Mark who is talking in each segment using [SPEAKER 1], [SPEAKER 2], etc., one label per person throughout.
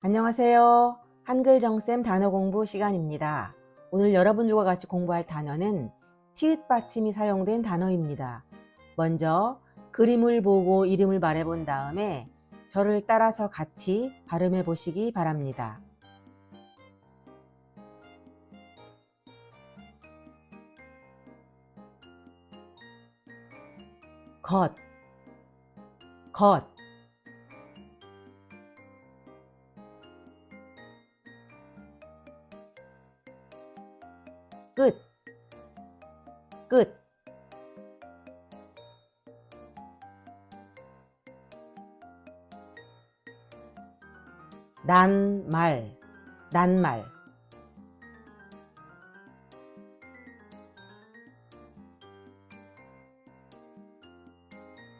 [SPEAKER 1] 안녕하세요. 한글 정쌤 단어 공부 시간입니다. 오늘 여러분들과 같이 공부할 단어는 티읕 받침이 사용된 단어입니다. 먼저 그림을 보고 이름을 말해본 다음에 저를 따라서 같이 발음해 보시기 바랍니다. 것, 것, 끝, 끝. 난 말, 난 말.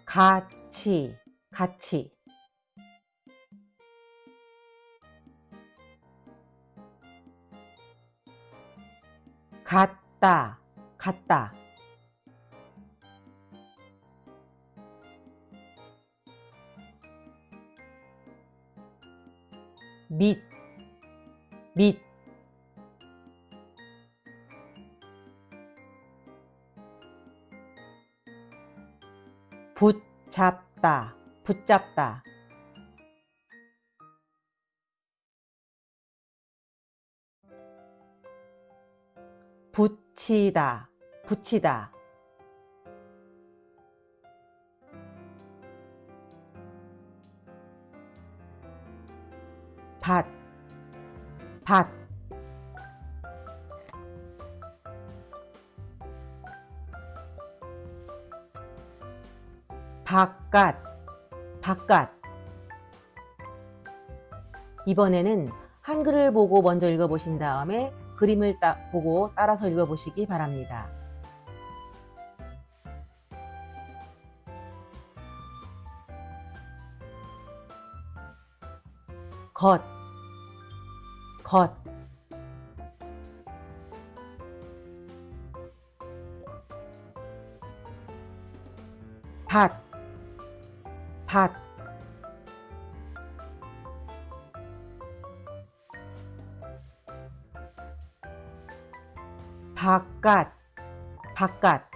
[SPEAKER 1] 같이, 같이. 같다, 같다. 밑, 밑. 붙잡다, 붙잡다. 붙이다, 붙이다. 밭, 밭. 바깥, 바깥. 이번에는 한글을 보고 먼저 읽어보신 다음에 그림을 따, 보고 따라서 읽어보시기 바랍니다. 겉, 겉. 밭, 밭. 바깥, 바깥.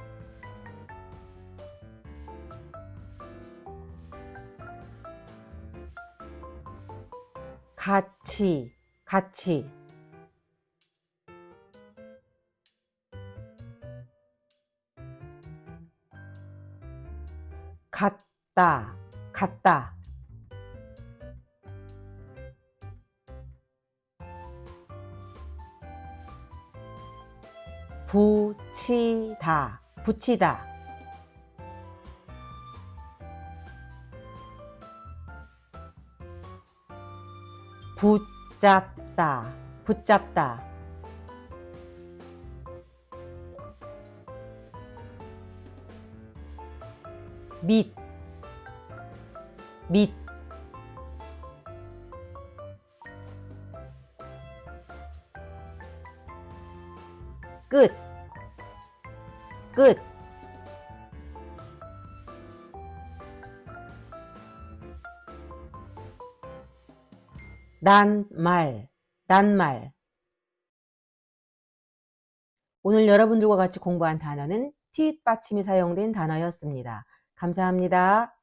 [SPEAKER 1] 같이, 같이. 같다, 같다. 붙이다, 붙이다. 붙잡다, 붙잡다. 밑, 밑. 끝, 끝. 난 말, 난 말. 오늘 여러분들과 같이 공부한 단어는 티읕 받침이 사용된 단어였습니다. 감사합니다.